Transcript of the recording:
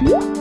응?